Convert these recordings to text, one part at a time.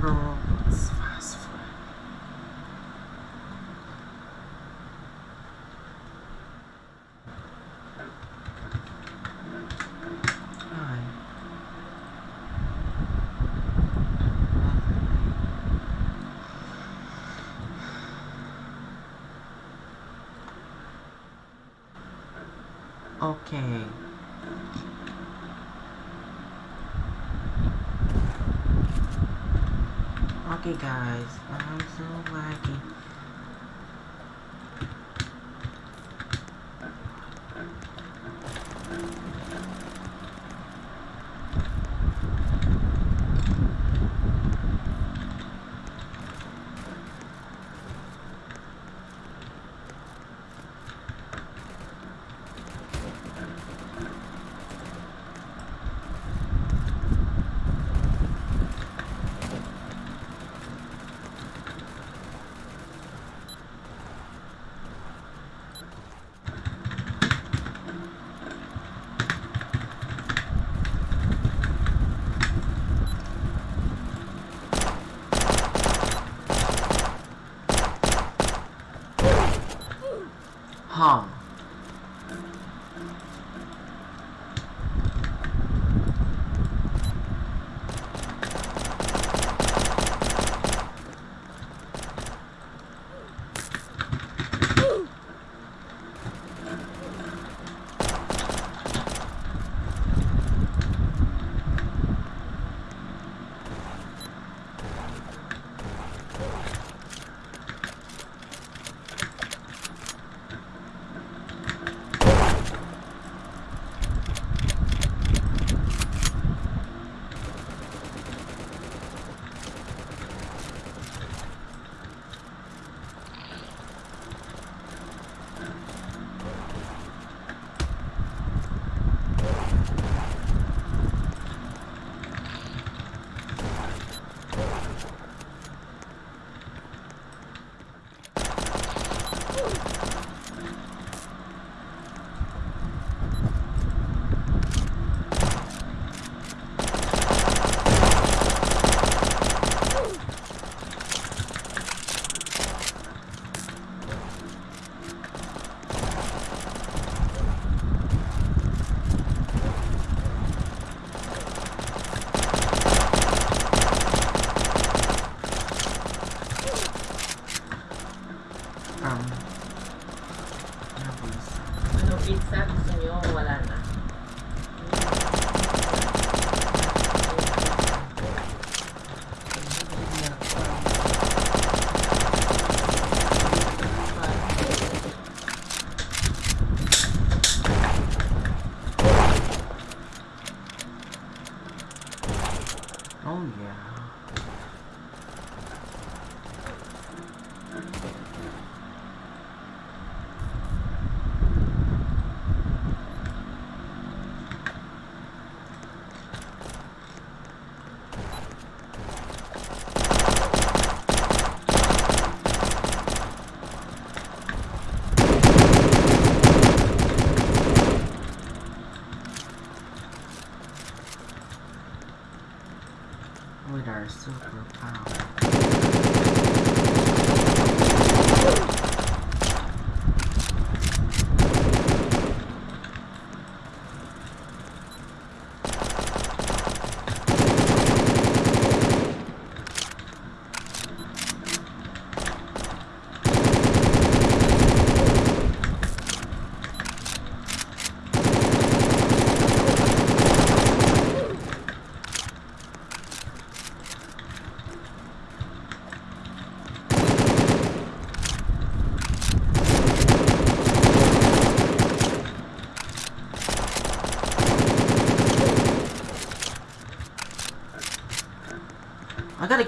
Chicago. guys. harm.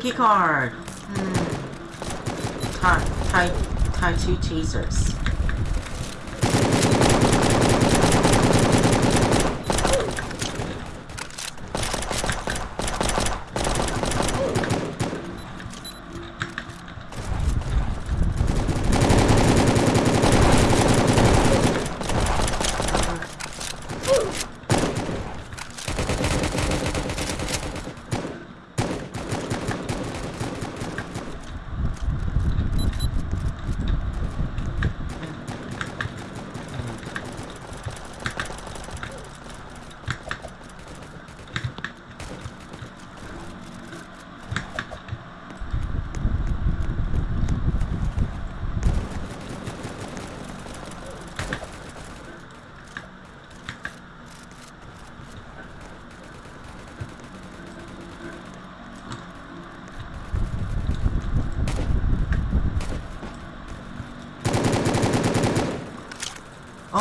key card. Hmm. Tie, tie, tie two chasers.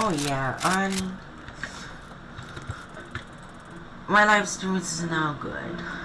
Oh yeah, um, my live stream is now good.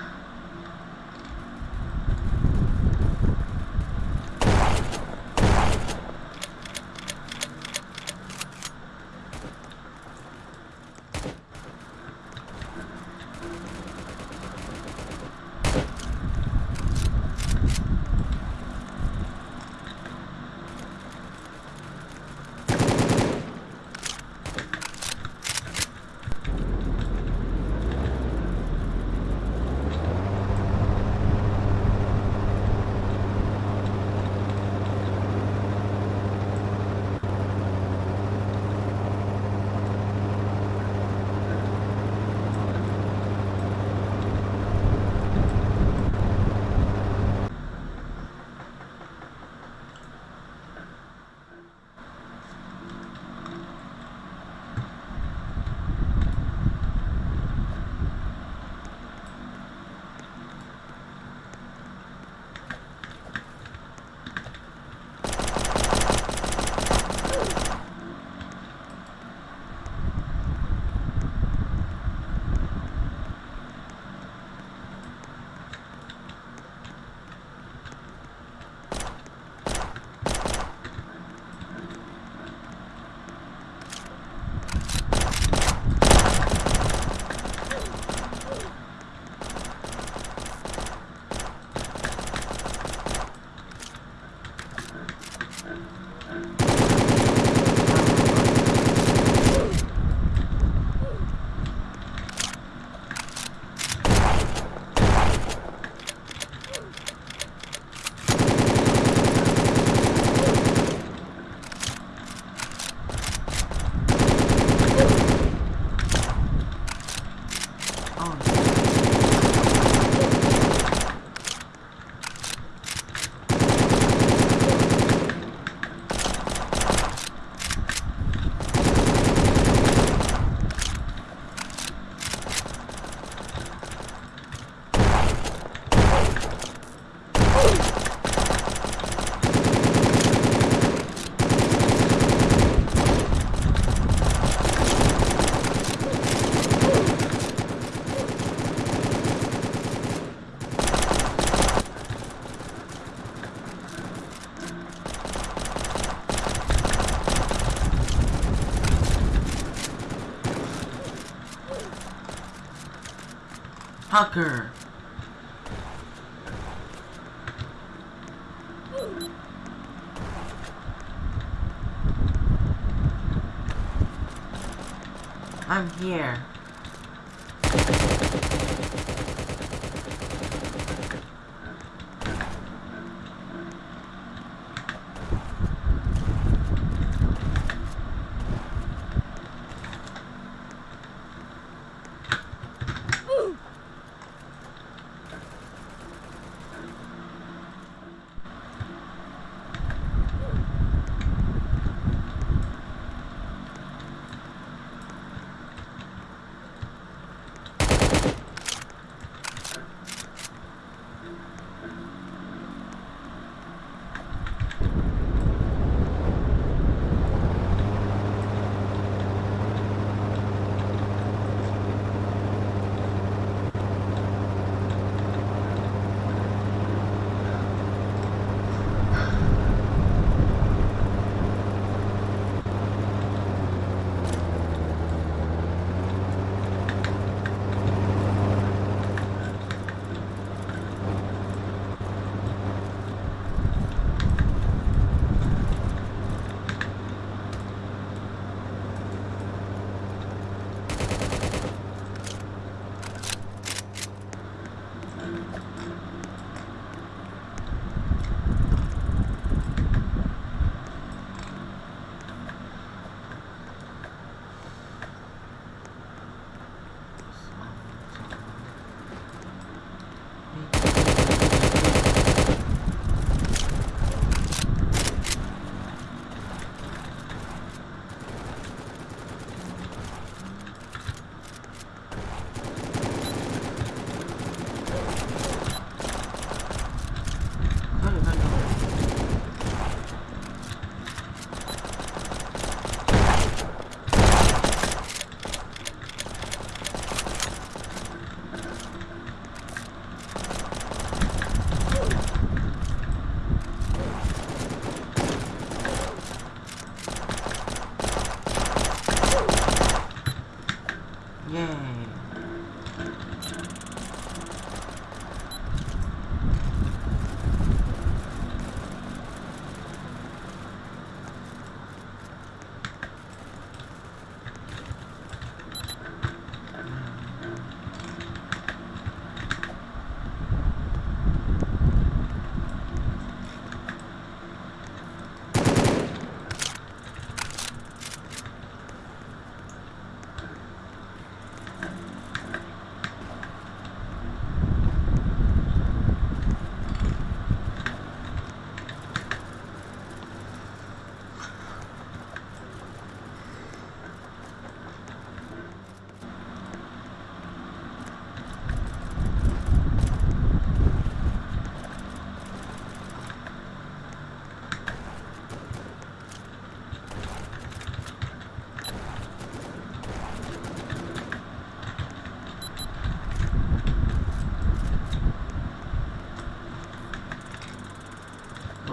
I'm here.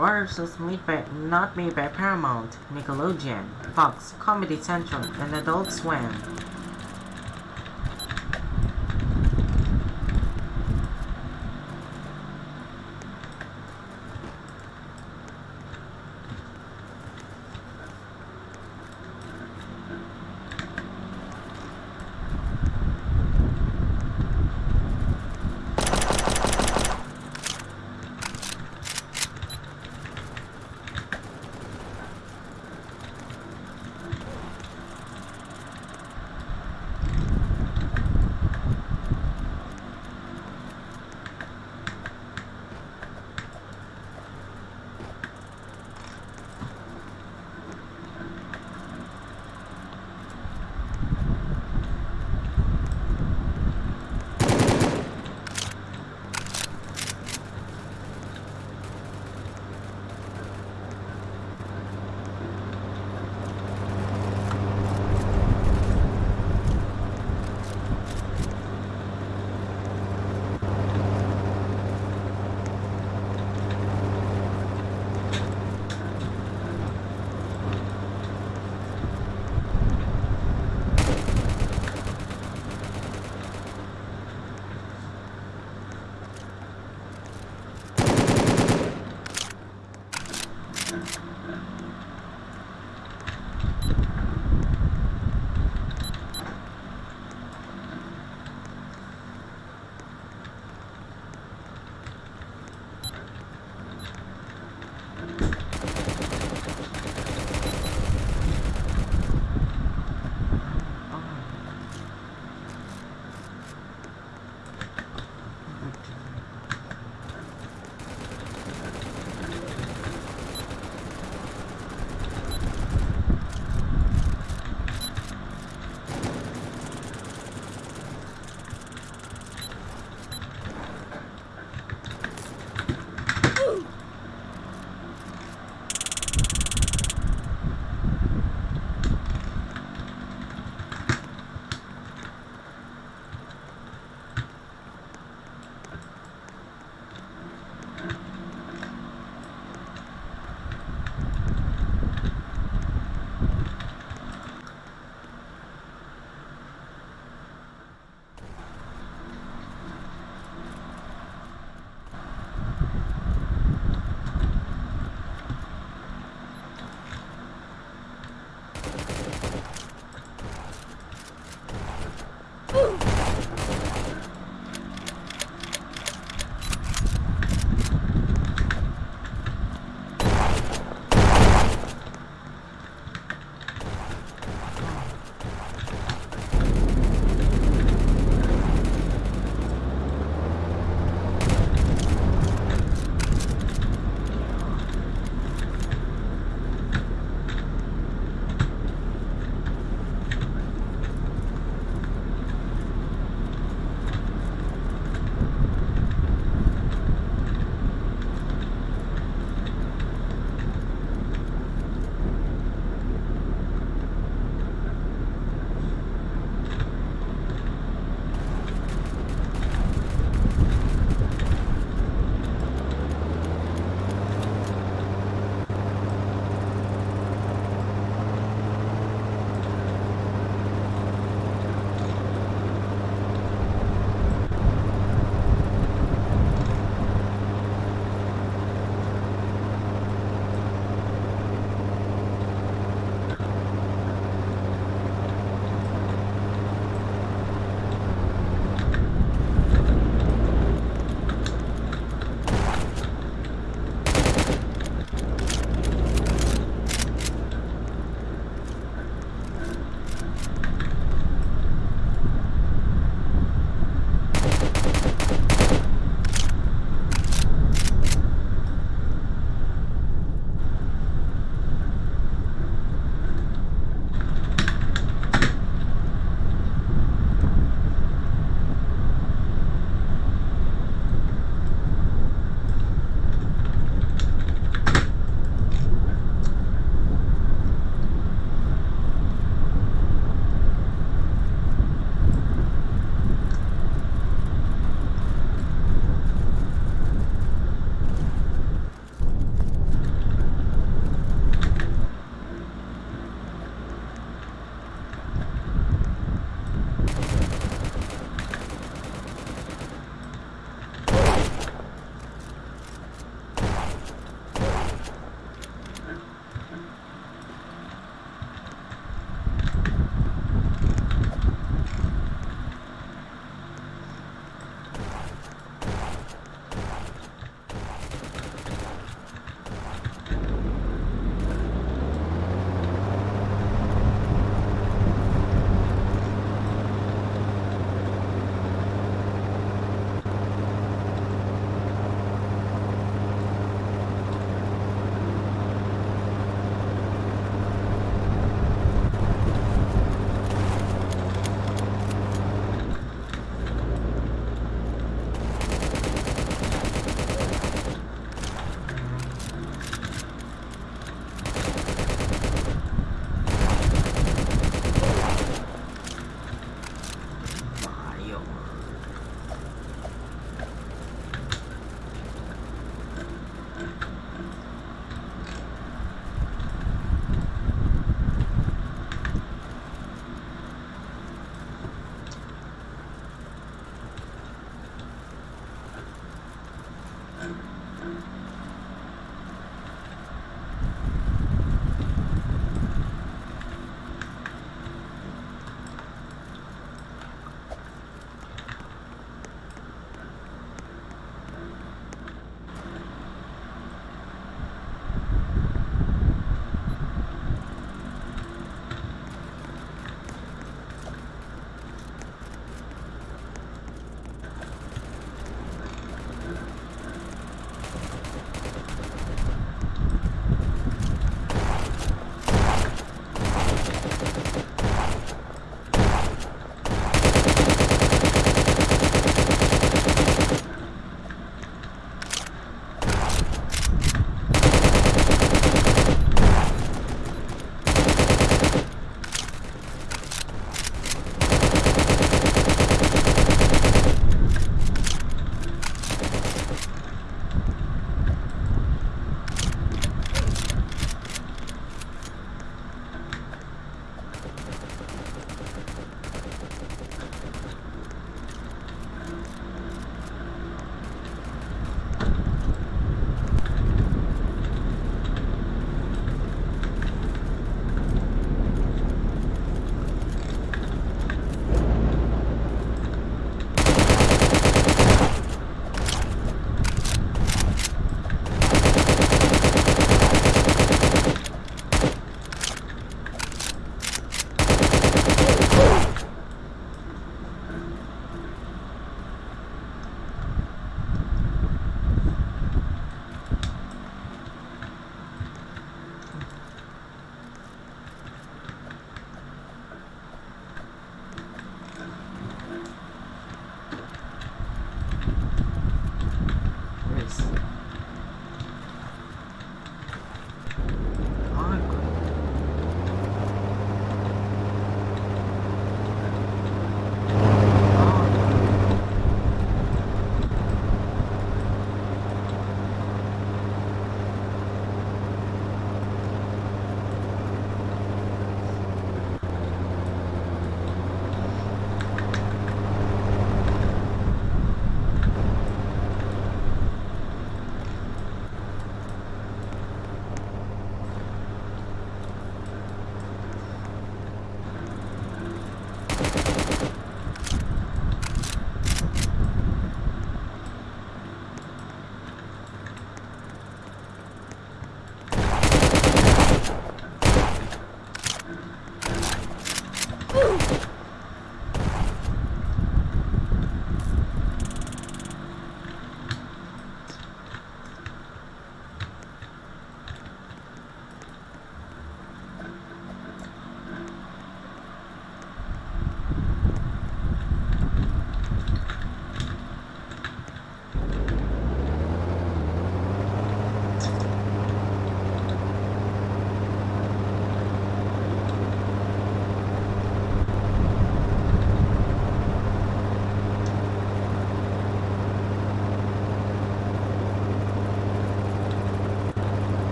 Warriors was made by not made by Paramount, Nickelodeon, Fox, Comedy Central, and Adult Swim.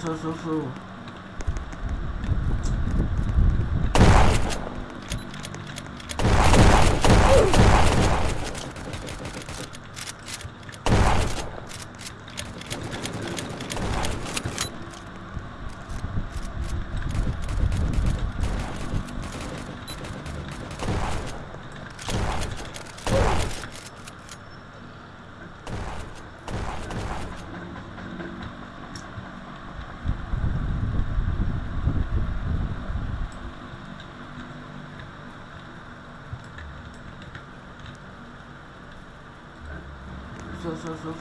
そう、そ、そうそうそう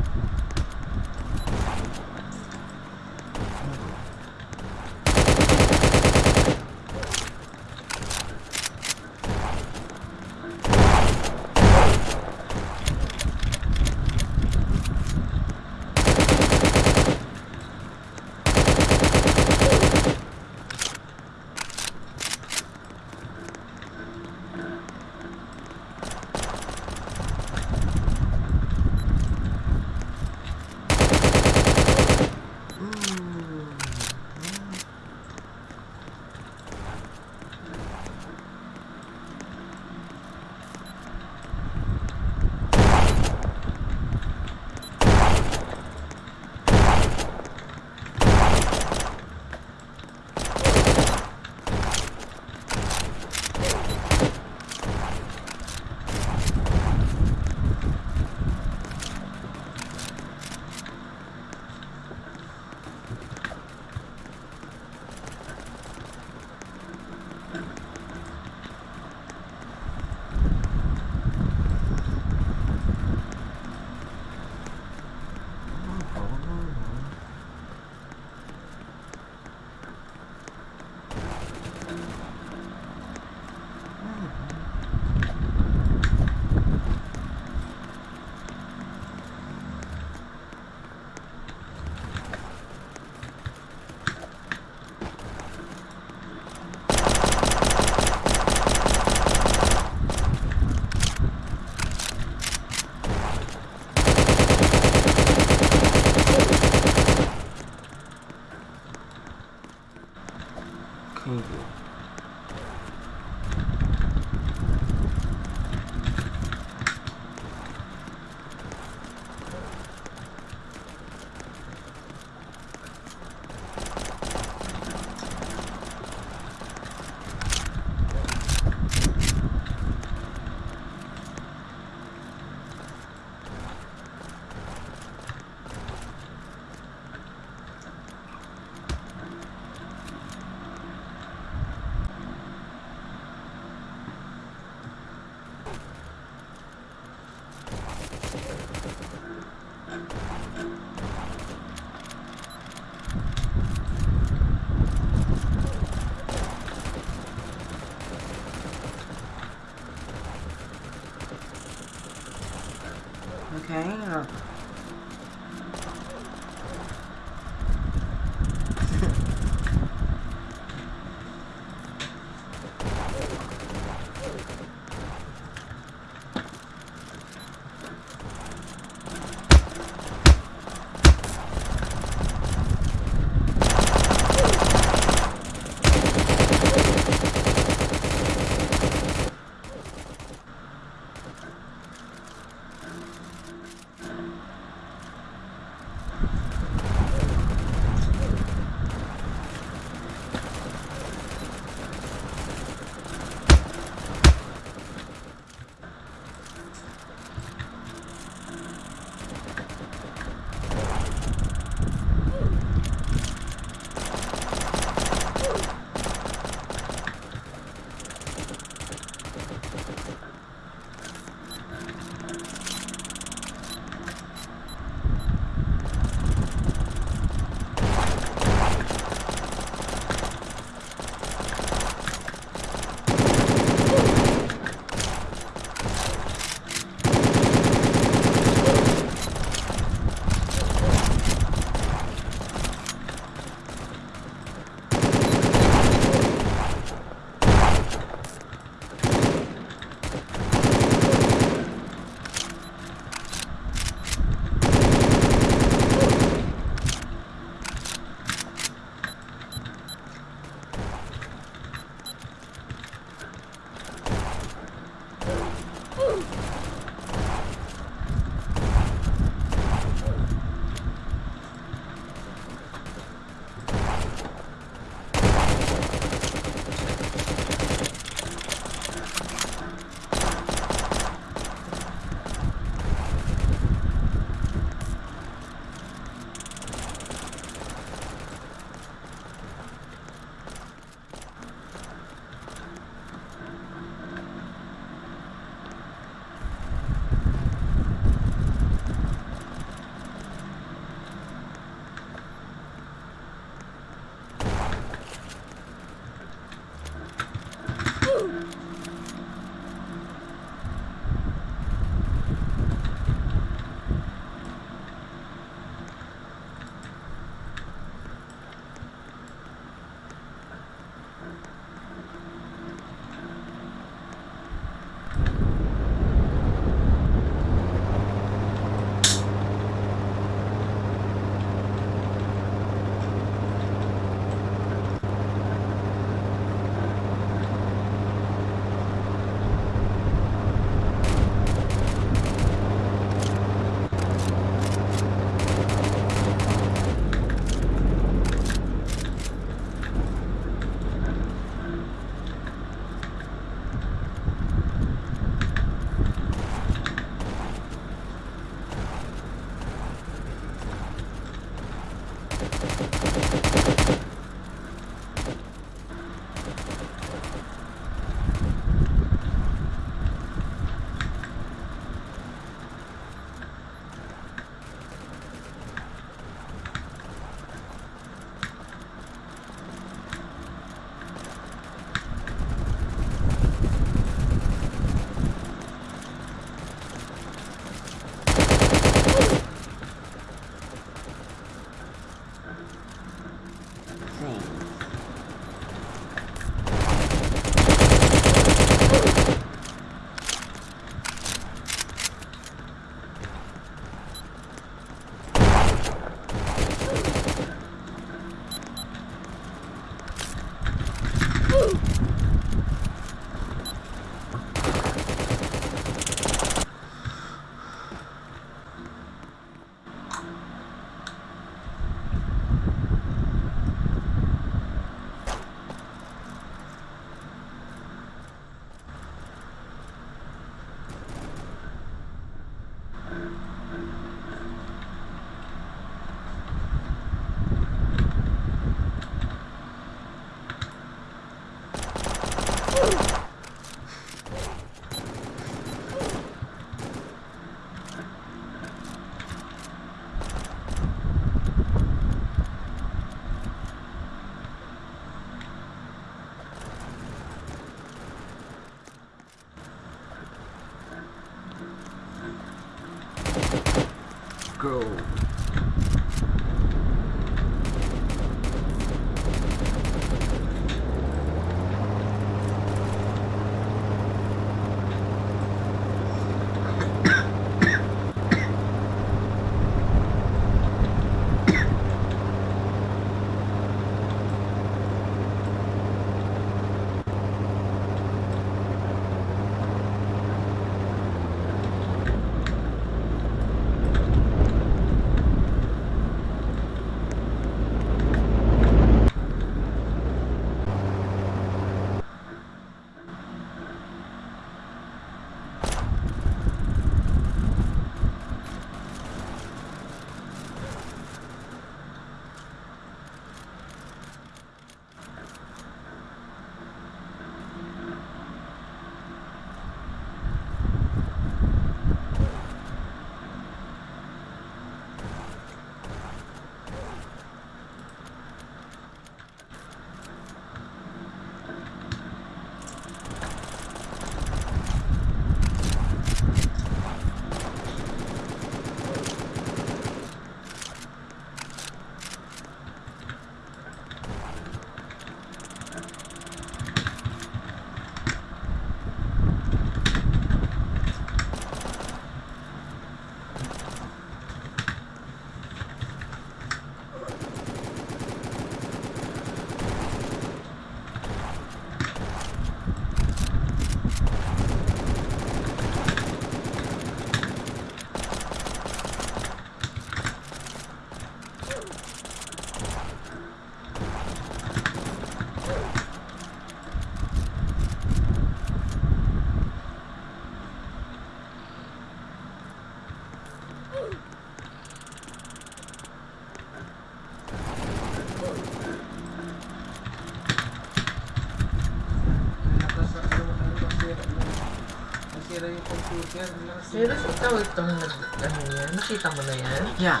Serious, ikaw itong. Ano yan? Nakita mo na yan? Yeah.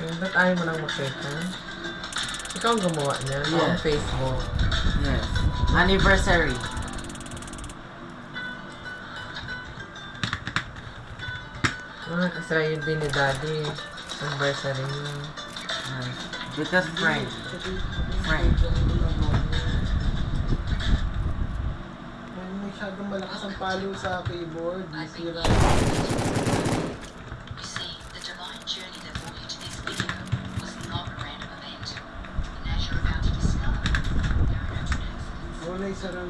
Eh, ba't ayaw mo nang makita? Ikaw ang gumawa niya Yeah. on Facebook. Yes. Anniversary. Ah, kasi yun din ni Daddy. Anniversary niya. Yes. Because friend. Friend. malakas palo sa keyboard. Sira. Wala isa lang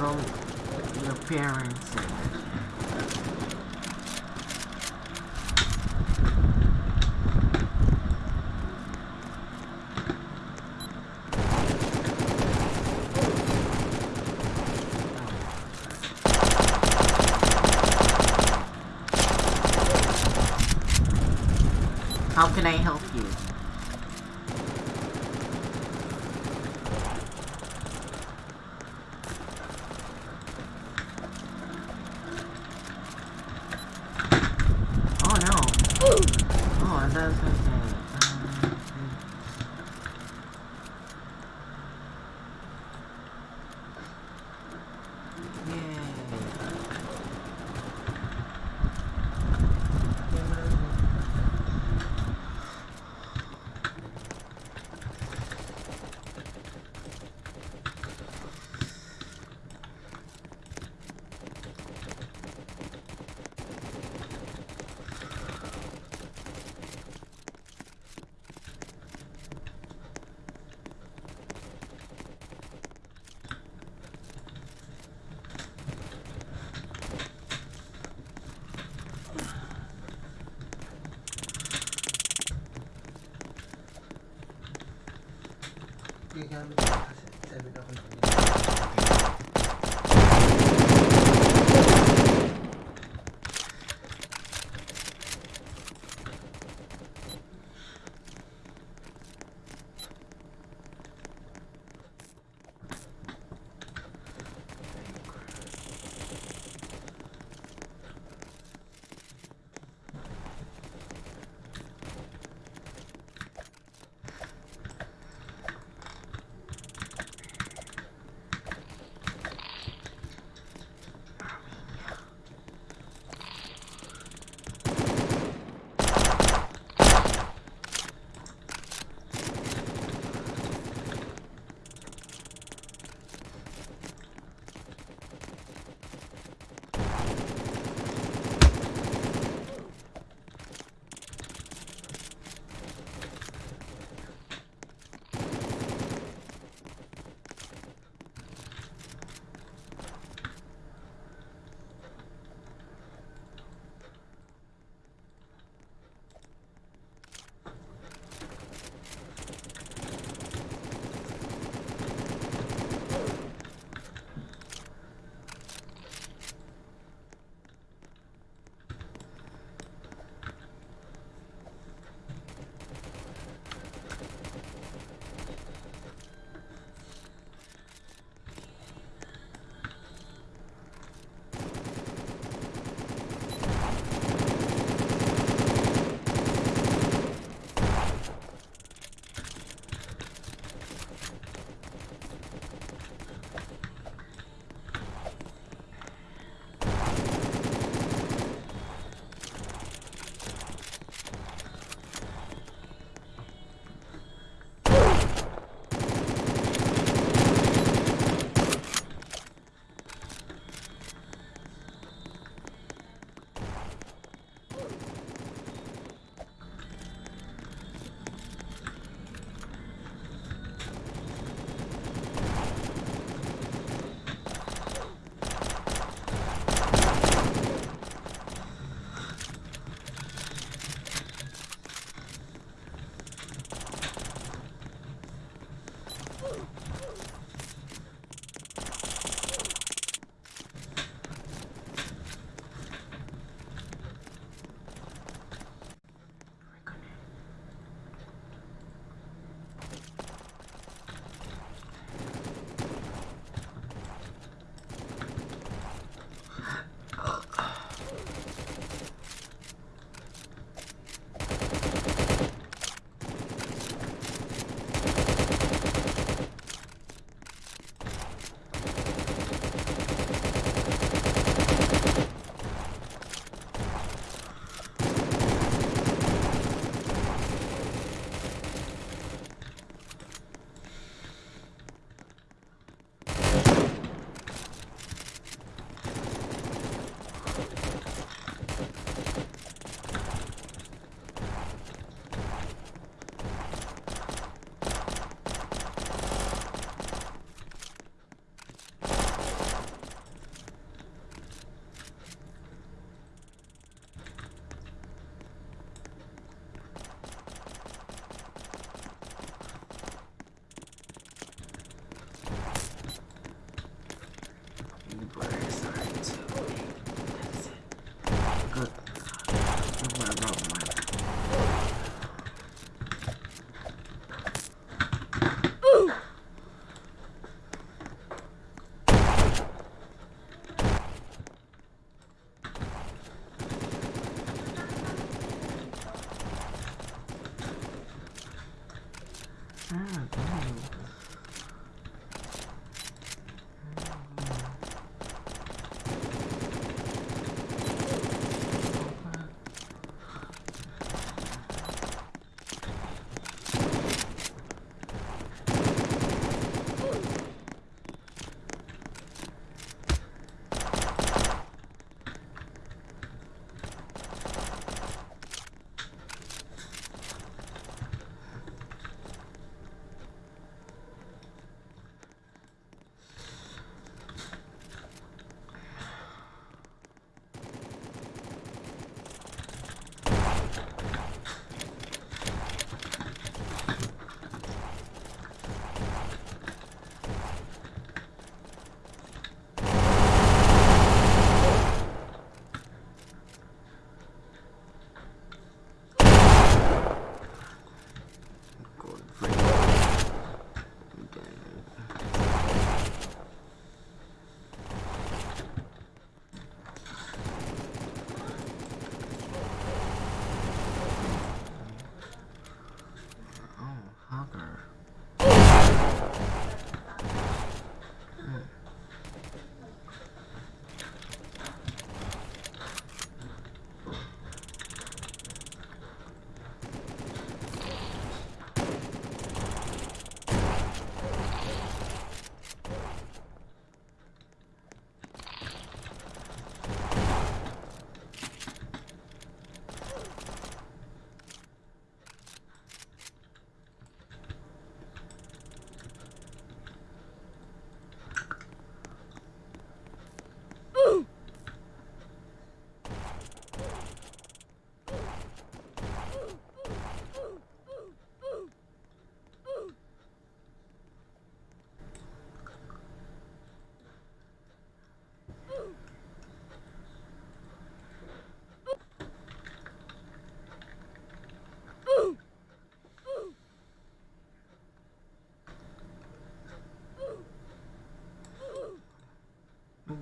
na yun. Jahren mit der Kassenzelle darunter gelegt.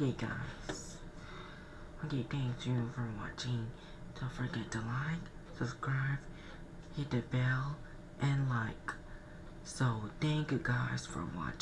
Okay, guys. Okay, thank you for watching. Don't forget to like, subscribe, hit the bell, and like. So, thank you guys for watching.